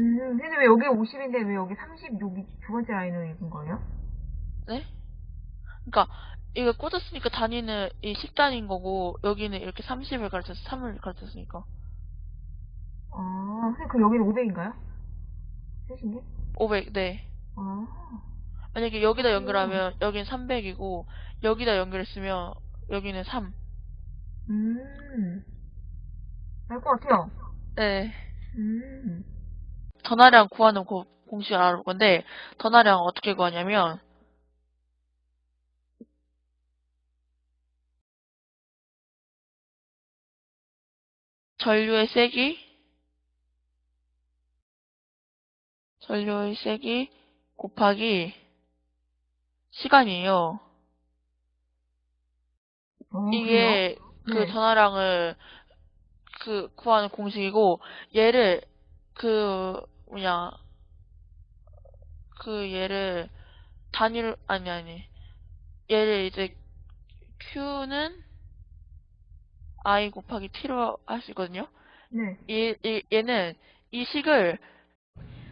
음, 근데 왜 여기 50인데 왜 여기 30 여기 두 번째 라인을 읽은 거예요? 네? 그러니까 이거 꽂았으니까 단위는 이 10단위인 거고 여기는 이렇게 30을 가르쳐서 3을 가르쳤으니까 아, 선생님 그럼 여기는 500인가요? 셋인 게? 500, 네. 아, 만약에 여기다 연결하면 여기는 300이고 여기다 연결했으면 여기는 3. 음, 알 것 같아요. 네. 음, 전화량 구하는 고- 공식을 알아볼 건데 전화량 어떻게 구하냐면 전류의 세기 전류의 세기 곱하기 시간이에요. 어, 이게 그 네. 전화량을 그 구하는 공식이고 얘를 그 뭐냐 그 얘를 단위로 아니 아니 얘를 이제 q는 i 곱하기 t로 할 수 있거든요. 네. 얘, 얘 얘는 이 식을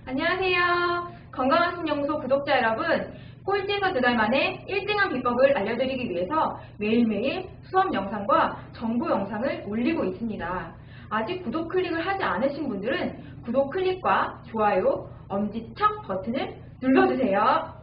안녕하세요. 건강한 신연구소 구독자 여러분. 꼴찌에서 두 달 만에 1등한 비법을 알려드리기 위해서 매일매일 수업 영상과 정보 영상을 올리고 있습니다. 아직 구독 클릭을 하지 않으신 분들은 구독 클릭과 좋아요, 엄지척 버튼을 눌러주세요.